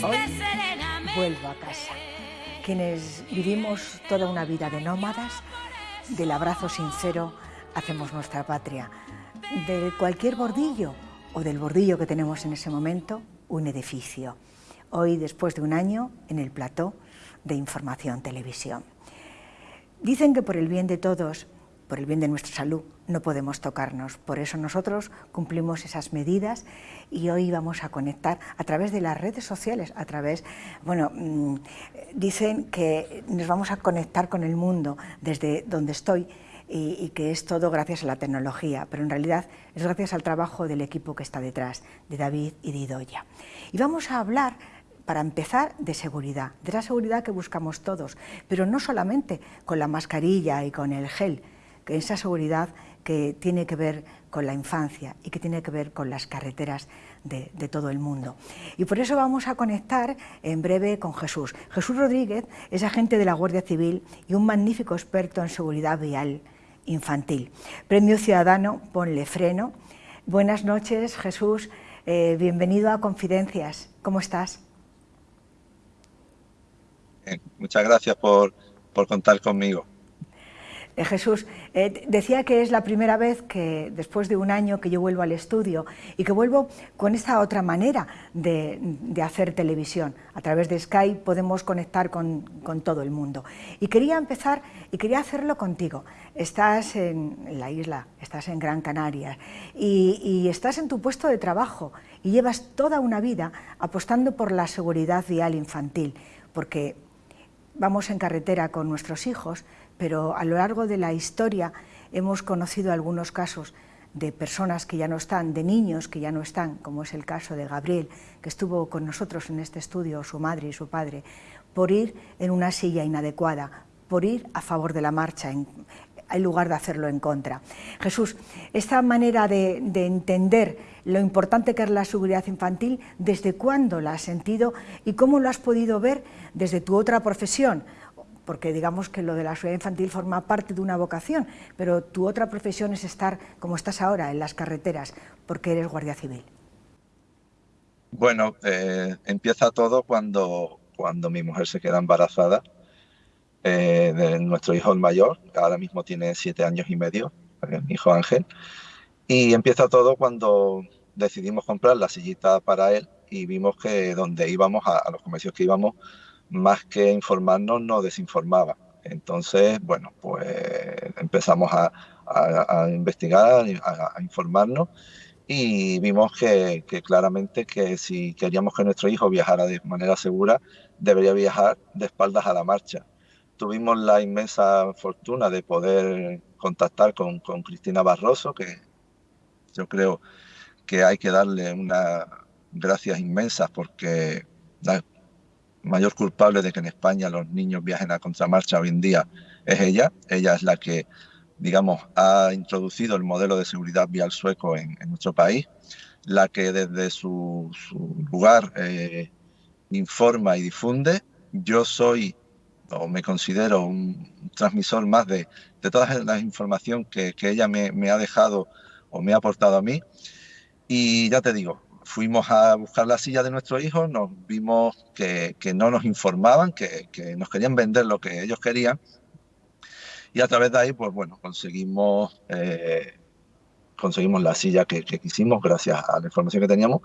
Hoy vuelvo a casa. Quienes vivimos toda una vida de nómadas, del abrazo sincero hacemos nuestra patria. De cualquier bordillo o del bordillo que tenemos en ese momento, un edificio. Hoy, después de un año, en el plató de Información Televisión. Dicen que por el bien de todos, por el bien de nuestra salud, no podemos tocarnos. Por eso nosotros cumplimos esas medidas y hoy vamos a conectar a través de las redes sociales, a través, bueno, mm, dicen que nos vamos a conectar con el mundo desde donde estoy y, que es todo gracias a la tecnología, pero en realidad es gracias al trabajo del equipo que está detrás, de David y de Idoya. Y vamos a hablar para empezar, de seguridad, de la seguridad que buscamos todos, pero no solamente con la mascarilla y con el gel, esa seguridad que tiene que ver con la infancia y que tiene que ver con las carreteras de, todo el mundo. Y por eso vamos a conectar en breve con Jesús. Jesús Rodríguez es agente de la Guardia Civil y un magnífico experto en seguridad vial infantil. Premio Ciudadano Ponle Freno. Buenas noches, Jesús. Eh, bienvenido a Confidencias. ¿Cómo estás? muchas gracias por contar conmigo. Eh, Jesús, eh, decía que es la primera vez que después de un año que yo vuelvo al estudio y que vuelvo con esta otra manera de, hacer televisión. A través de Skype podemos conectar con, todo el mundo. Y quería empezar y quería hacerlo contigo. Estás en, la isla, estás en Gran Canaria y, y estás en tu puesto de trabajo y llevas toda una vida apostando por la seguridad vial infantil, porque vamos en carretera con nuestros hijos, pero a lo largo de la historia hemos conocido algunos casos de personas que ya no están, de niños que ya no están, como es el caso de Gabriel, que estuvo con nosotros en este estudio, su madre y su padre, por ir en una silla inadecuada, por ir a favor de la marcha, en, lugar de hacerlo en contra. Jesús, esta manera de, de, entender lo importante que es la seguridad infantil, ¿desde cuándo la has sentido y cómo lo has podido ver desde tu otra profesión? Porque digamos que lo de la seguridad infantil forma parte de una vocación, pero tu otra profesión es estar, como estás ahora, en las carreteras, porque eres guardia civil. Bueno, eh, empieza todo cuando, cuando mi mujer se queda embarazada eh, de nuestro hijo el mayor, ahora mismo tiene siete años y medio, mi hijo Ángel, y empieza todo cuando decidimos comprar la sillita para él y vimos que donde íbamos, a los comercios que íbamos, más que informarnos, nos desinformaba. Entonces, bueno, pues empezamos a, investigar, a, informarnos y vimos que, claramente que si queríamos que nuestro hijo viajara de manera segura, debería viajar de espaldas a la marcha. Tuvimos la inmensa fortuna de poder contactar con, con Cristina Barroso, que yo creo que hay que darle unas gracias inmensas porque mayor culpable de que en España los niños viajen a contramarcha hoy en día es ella. Ella es la que, digamos, ha introducido el modelo de seguridad vial sueco en, nuestro país, la que desde su, lugar eh, informa y difunde. Yo soy o me considero un transmisor más de, de toda la información que, que ella me, me ha dejado o me ha aportado a mí. Y ya te digo, fuimos a buscar la silla de nuestro hijo, nos vimos que, no nos informaban, que, nos querían vender lo que ellos querían. Y a través de ahí, pues bueno, conseguimos, eh, conseguimos la silla que, quisimos gracias a la información que teníamos.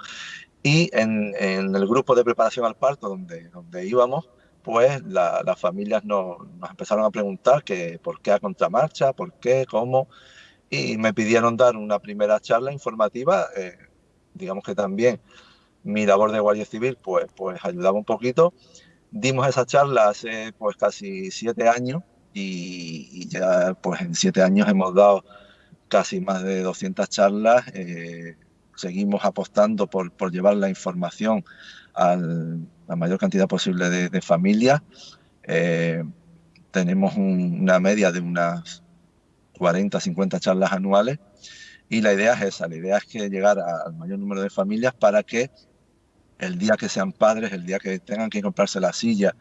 Y en, el grupo de preparación al parto donde, donde íbamos, pues las familias nos, empezaron a preguntar que por qué a contramarcha, por qué, cómo. Y me pidieron dar una primera charla informativa. Eh, digamos que también mi labor de guardia civil pues, pues ayudaba un poquito. Dimos esa charla hace pues casi siete años y, ya pues en siete años hemos dado casi más de 200 charlas. Eh, seguimos apostando por, por, llevar la información a la mayor cantidad posible de, familias. Eh, tenemos una media de unas 40, 50 charlas anuales y la idea es esa, la idea es que llegar al mayor número de familias para que el día que sean padres, el día que tengan que comprarse la silla,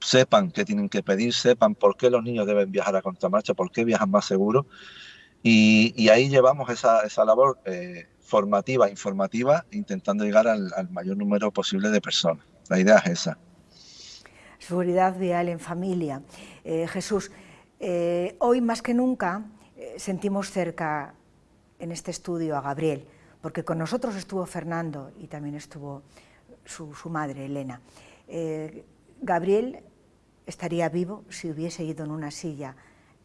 sepan qué tienen que pedir, sepan por qué los niños deben viajar a contramarcha, por qué viajan más seguros. Y, ahí llevamos esa, labor eh, formativa, informativa, intentando llegar al, mayor número posible de personas. La idea es esa. Seguridad vial en familia. Eh, Jesús, eh, hoy más que nunca sentimos cerca en este estudio a Gabriel, porque con nosotros estuvo Fernando y también estuvo su, su madre, Elena. Gabriel estaría vivo si hubiese ido en una silla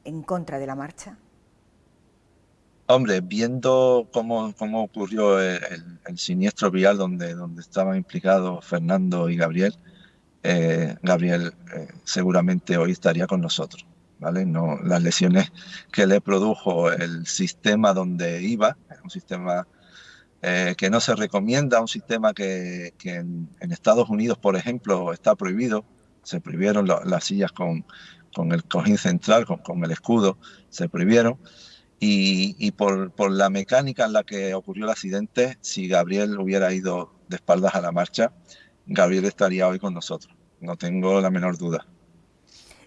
en contra de la marcha. Hombre, viendo cómo, cómo ocurrió el, siniestro vial donde, donde estaban implicados Fernando y Gabriel, eh, Gabriel eh, seguramente hoy estaría con nosotros. ¿Vale? No, las lesiones que le produjo el sistema donde iba, un sistema eh, que no se recomienda, un sistema que, en, Estados Unidos, por ejemplo, está prohibido. Se prohibieron las sillas con, con, el cojín central, con, con el escudo, se prohibieron y, por, por, la mecánica en la que ocurrió el accidente, si Gabriel hubiera ido de espaldas a la marcha, Gabriel estaría hoy con nosotros, no tengo la menor duda.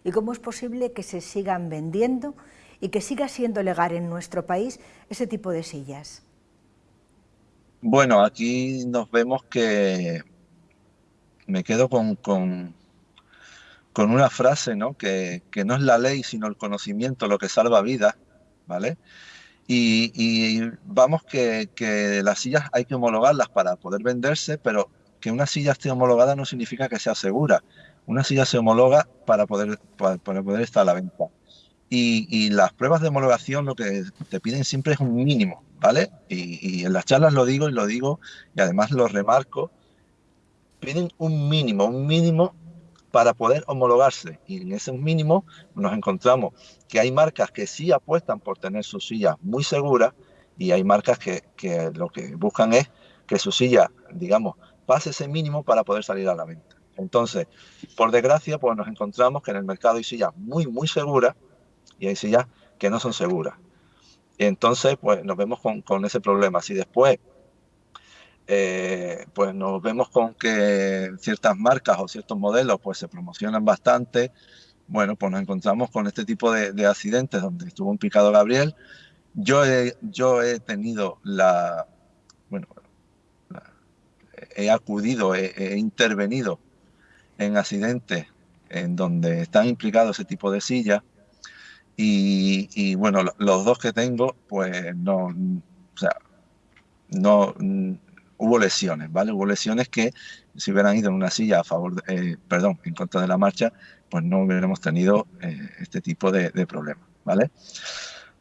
¿Y cómo es posible que se sigan vendiendo y que siga siendo legal en nuestro país ese tipo de sillas? Bueno, aquí nos vemos que me quedo con, con, con una frase, ¿no? Que, que no es la ley, sino el conocimiento lo que salva vidas ¿vale? Y, vamos que, las sillas hay que homologarlas para poder venderse, pero que una silla esté homologada no significa que sea segura. Una silla se homologa para poder, para, poder estar a la venta. Y, las pruebas de homologación lo que te piden siempre es un mínimo, ¿vale? Y, en las charlas lo digo y lo digo y además lo remarco. Piden un mínimo, un mínimo para poder homologarse. Y en ese mínimo nos encontramos que hay marcas que sí apuestan por tener sus sillas muy seguras y hay marcas que, que lo que buscan es que su silla, digamos, pase ese mínimo para poder salir a la venta. Entonces, por desgracia, pues nos encontramos que en el mercado hay sillas muy, muy seguras y hay sillas que no son seguras. Y entonces, pues nos vemos con, con ese problema. Si después eh, pues nos vemos con que ciertas marcas o ciertos modelos pues se promocionan bastante. Bueno, pues nos encontramos con este tipo de, accidentes donde estuvo un picado Gabriel. Yo he, yo he tenido la, bueno, he acudido, he, intervenido en accidentes en donde están implicados ese tipo de sillas y, bueno, los dos que tengo, pues no, o sea, no, hubo lesiones, ¿vale? Hubo lesiones que si hubieran ido en una silla a favor, eh, perdón, en contra de la marcha, pues no hubiéramos tenido eh, este tipo de, problemas, ¿vale?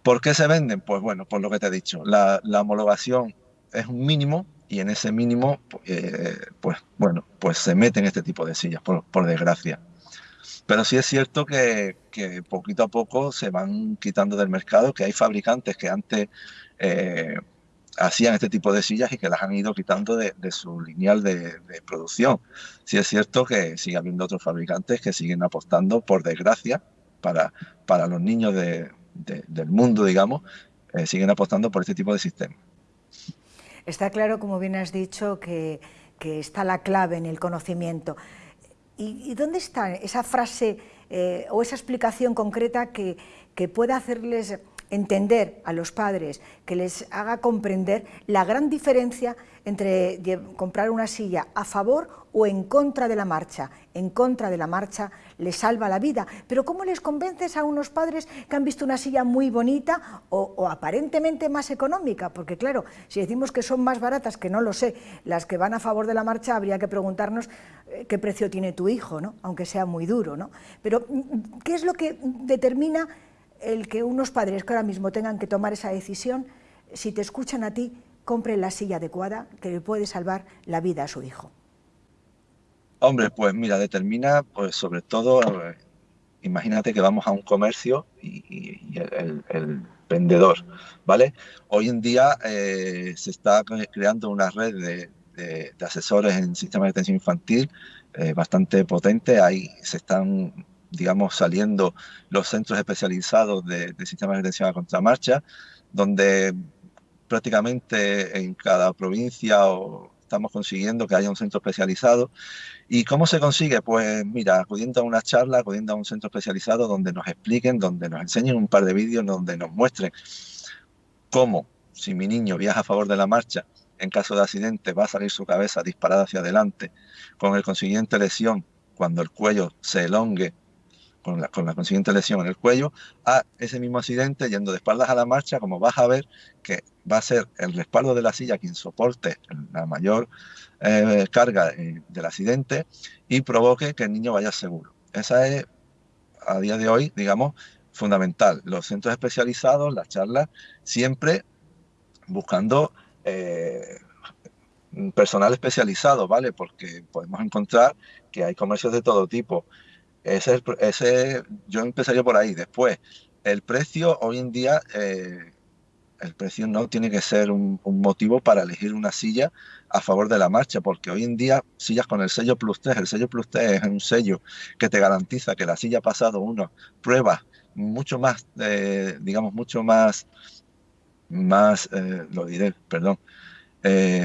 ¿Por qué se venden? Pues bueno, por lo que te he dicho, la, homologación es un mínimo y en ese mínimo, eh, pues bueno, pues se meten este tipo de sillas, por, desgracia. Pero sí es cierto que, poquito a poco se van quitando del mercado, que hay fabricantes que antes hacían este tipo de sillas y que las han ido quitando de, su lineal de, producción. Sí es cierto que sigue habiendo otros fabricantes que siguen apostando, por desgracia, para, para los niños del mundo, digamos, eh, siguen apostando por este tipo de sistemas. Está claro, como bien has dicho, que, está la clave en el conocimiento. ¿Y, dónde está esa frase eh, o esa explicación concreta que, que pueda hacerles entender a los padres, que les haga comprender la gran diferencia entre comprar una silla a favor o en contra de la marcha. En contra de la marcha les salva la vida. Pero ¿cómo les convences a unos padres que han visto una silla muy bonita o, aparentemente más económica? Porque claro, si decimos que son más baratas, que no lo sé, las que van a favor de la marcha, habría que preguntarnos eh, qué precio tiene tu hijo, ¿no? aunque sea muy duro. ¿no? Pero mm, ¿qué es lo que determina el que unos padres que ahora mismo tengan que tomar esa decisión, si te escuchan a ti, compren la silla adecuada que le puede salvar la vida a su hijo. Hombre, pues mira, determina, pues sobre todo, imagínate que vamos a un comercio y, el, vendedor, ¿vale? Hoy en día eh, se está creando una red de, asesores en sistemas de atención infantil eh, bastante potente, ahí se están digamos, saliendo los centros especializados de, sistemas de atención a contramarcha, donde prácticamente en cada provincia estamos consiguiendo que haya un centro especializado. ¿Y cómo se consigue? Pues mira, acudiendo a una charla, acudiendo a un centro especializado donde nos expliquen, donde nos enseñen un par de vídeos, donde nos muestren cómo, si mi niño viaja a favor de la marcha, en caso de accidente va a salir su cabeza disparada hacia adelante, con el consiguiente lesión cuando el cuello se elongue, con la, con la consiguiente lesión en el cuello, a ese mismo accidente yendo de espaldas a la marcha, como vas a ver que va a ser el respaldo de la silla quien soporte la mayor eh, carga eh, del accidente y provoque que el niño vaya seguro. Esa es, a día de hoy, digamos, fundamental. Los centros especializados, las charlas, siempre buscando eh, personal especializado, ¿vale? Porque podemos encontrar que hay comercios de todo tipo. Ese, ese yo empezaría por ahí. Después, el precio hoy en día, eh, el precio no tiene que ser un, motivo para elegir una silla a favor de la marcha, porque hoy en día sillas con el sello Plus 3, el sello Plus 3 es un sello que te garantiza que la silla ha pasado unas pruebas mucho más, eh, digamos, mucho más más, eh, lo diré, perdón,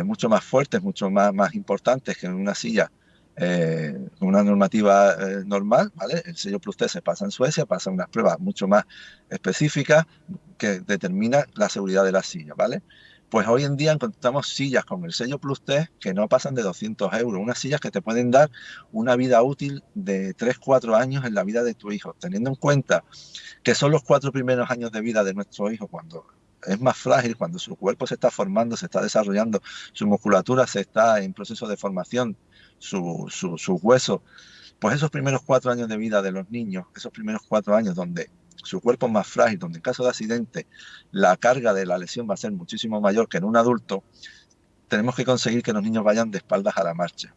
mucho más fuertes, mucho más, más importantes que en una silla eh, una normativa normal, ¿vale? El sello Plus T se pasa en Suecia, pasa unas pruebas mucho más específicas que determina la seguridad de la silla, ¿vale? Pues hoy en día encontramos sillas con el sello Plus T que no pasan de 200 euros, unas sillas que te pueden dar una vida útil de 3-4 años en la vida de tu hijo, teniendo en cuenta que son los cuatro primeros años de vida de nuestro hijo cuando es más frágil cuando su cuerpo se está formando, se está desarrollando, su musculatura se está en proceso de formación, sus su, huesos. Pues esos primeros cuatro años de vida de los niños, esos primeros cuatro años donde su cuerpo es más frágil, donde en caso de accidente la carga de la lesión va a ser muchísimo mayor que en un adulto, tenemos que conseguir que los niños vayan de espaldas a la marcha.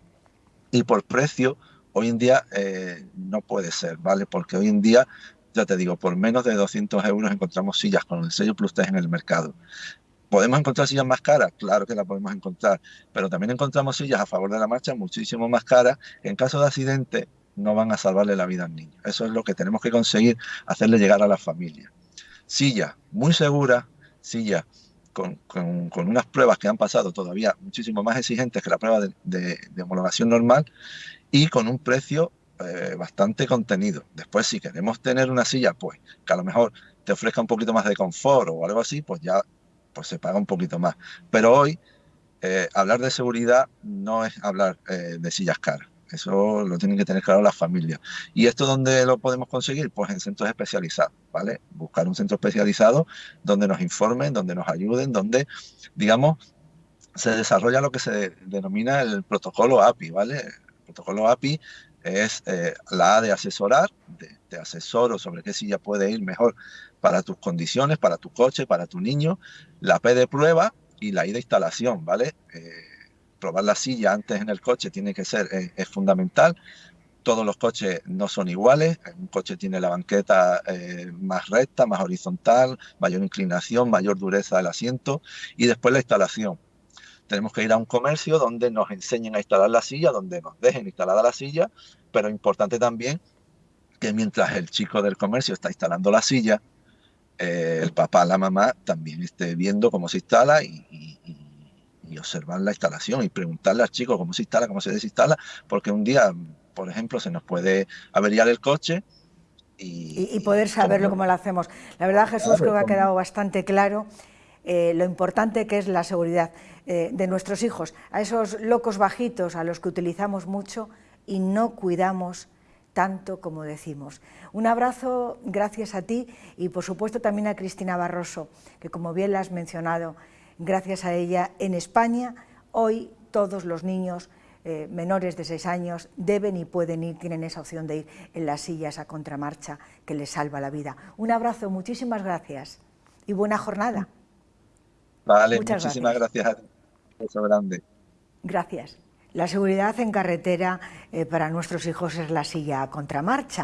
Y por precio, hoy en día eh, no puede ser, ¿vale? Porque hoy en día ya te digo, por menos de 200 euros encontramos sillas con el sello Plus 3 en el mercado. ¿Podemos encontrar sillas más caras? Claro que la podemos encontrar, pero también encontramos sillas a favor de la marcha muchísimo más caras que en caso de accidente no van a salvarle la vida al niño. Eso es lo que tenemos que conseguir, hacerle llegar a la familia. Silla muy segura, silla con, con, unas pruebas que han pasado todavía muchísimo más exigentes que la prueba de homologación normal y con un precio eh, bastante contenido. Después, si queremos tener una silla, pues que a lo mejor te ofrezca un poquito más de confort o algo así, pues ya pues se paga un poquito más. Pero hoy, eh, hablar de seguridad no es hablar eh, de sillas caras. Eso lo tienen que tener claro las familias. ¿Y esto dónde lo podemos conseguir? Pues en centros especializados, ¿vale? Buscar un centro especializado donde nos informen, donde nos ayuden, donde, digamos, se desarrolla lo que se denomina el protocolo API, ¿vale? El protocolo API es eh, la A de asesorar, de, asesoro sobre qué silla puede ir mejor para tus condiciones, para tu coche, para tu niño, la P de prueba y la I de instalación, ¿vale? Eh, probar la silla antes en el coche tiene que ser, eh, es fundamental. Todos los coches no son iguales, un coche tiene la banqueta más recta, más horizontal, mayor inclinación, mayor dureza del asiento y después la instalación tenemos que ir a un comercio donde nos enseñen a instalar la silla, donde nos dejen instalada la silla, pero importante también que mientras el chico del comercio está instalando la silla, eh, el papá, la mamá también esté viendo cómo se instala y, observar la instalación y preguntarle al chico cómo se instala, cómo se desinstala, porque un día, por ejemplo, se nos puede averiar el coche y, poder saberlo cómo lo hacemos. La verdad, Jesús, creo que ha quedado bastante claro eh, lo importante que es la seguridad eh, de nuestros hijos, a esos locos bajitos a los que utilizamos mucho y no cuidamos tanto como decimos. Un abrazo, gracias a ti y por supuesto también a Cristina Barroso, que como bien la has mencionado, gracias a ella en España hoy todos los niños eh, menores de 6 años deben y pueden ir, tienen esa opción de ir en las sillas a contramarcha que les salva la vida. Un abrazo, muchísimas gracias y buena jornada. Vale, muchísimas gracias. a ti. Eso grande. Gracias. La seguridad en carretera eh, para nuestros hijos es la silla a contramarcha.